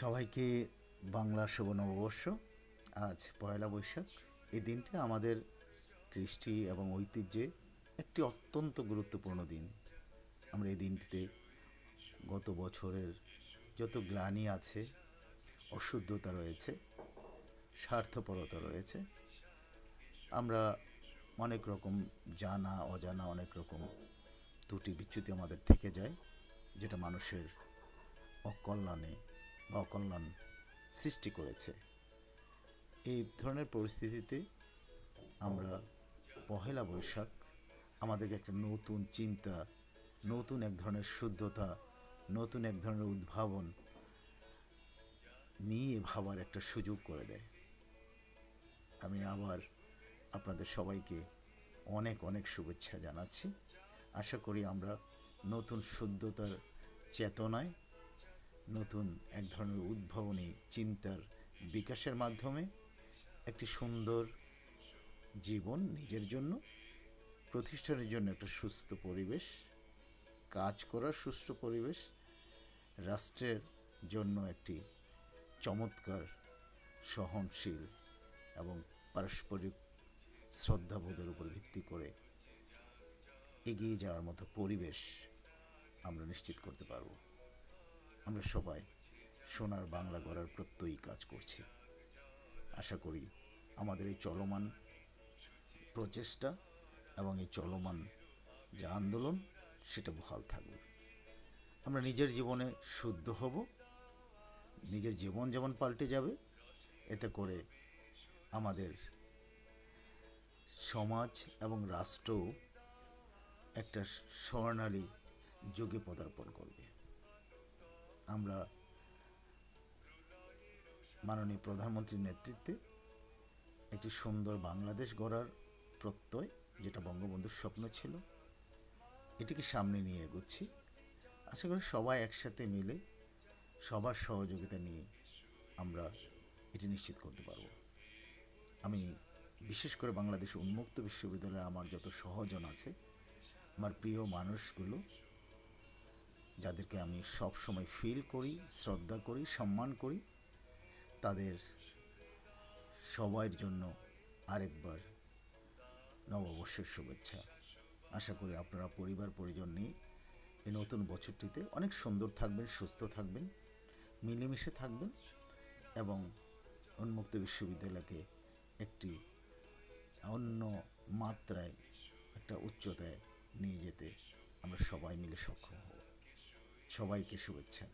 সবাইকে বাংলা শুভ নববর্ষ। আজ পয়লা বৈশাখ। এই দিনটি আমাদের কৃষ্টি এবং ঐতিহ্যে একটি অত্যন্ত গুরুত্বপূর্ণ দিন। আমরা এই দিনটিতে গত বছরের যত গ্লানি আছে, অশুদ্ধতা রয়েছে, স্বার্থপরতা রয়েছে, আমরা অনেক রকম জানা, অজানা, অনেক রকম ত্রুটি বিচ্যুতি আমাদের থেকে যায়, যেটা মানুষের অকল্যাণে অকল্যাণ সৃষ্টি করেছে। এই ধরনের পরিস্থিতিতে আমরা পহেলা বৈশাখ আমাদেরকে একটা নতুন চিন্তা, নতুন এক ধরনের শুদ্ধতা, নতুন এক ধরনের উদ্ভাবন নিয়ে ভাবার একটা সুযোগ করে দেয়। আমি আবার আপনাদের সবাইকে অনেক অনেক শুভেচ্ছা জানাচ্ছি। আশা করি আমরা নতুন শুদ্ধতার চেতনায় নতুন এক ধরনের উদ্ভাবনী চিন্তার বিকাশের মাধ্যমে একটি সুন্দর জীবন নিজের জন্য, প্রতিষ্ঠানের জন্য একটা সুস্থ পরিবেশ, কাজ করার সুস্থ পরিবেশ, রাষ্ট্রের জন্য একটি চমৎকার, সহনশীল এবং পারস্পরিক শ্রদ্ধাবোধের উপর ভিত্তি করে এগিয়ে যাওয়ার মতো পরিবেশ আমরা নিশ্চিত করতে পারব। আমরা সবাই সোনার বাংলা গড়ার প্রত্যয়ী কাজ করছি। আশা করি আমাদের এই চলমান প্রচেষ্টা এবং এই চলমান যে আন্দোলন, সেটা বহাল থাকবে। আমরা নিজের জীবনে শুদ্ধ হব, নিজের জীবন যেমন পাল্টে যাবে, এতে করে আমাদের সমাজ এবং রাষ্ট্রও একটা স্বর্ণালী যুগে পদার্পণ করবে। আমরা মাননীয় প্রধানমন্ত্রীর নেতৃত্বে একটি সুন্দর বাংলাদেশ গড়ার প্রত্যয়, যেটা বঙ্গবন্ধুর স্বপ্ন ছিল, এটিকে সামনে নিয়ে এগোচ্ছি। আশা করি সবাই একসাথে মিলে সবার সহযোগিতা নিয়ে আমরা এটি নিশ্চিত করতে পারব। আমি বিশেষ করে বাংলাদেশ উন্মুক্ত বিশ্ববিদ্যালয়ে আমার যত সহজন আছে, আমার প্রিয় মানুষগুলো যাদেরকে আমি সব সময় ফিল করি, শ্রদ্ধা করি, সম্মান করি, তাদের সবার জন্য আরেকবার নববর্ষের শুভেচ্ছা। আশা করি আপনারা পরিবার, পরিজন নিয়ে এই নতুন বছরটিতে অনেক সুন্দর থাকবেন, সুস্থ থাকবেন, মিলেমিশে থাকবেন এবং উন্মুক্ত বিশ্ববিদ্যালয়কে একটি অন্য মাত্রায়, একটা উচ্চতায় নিয়ে যেতে আমরা সবাই মিলে সক্ষম হব। সবাইকে শুভেচ্ছা।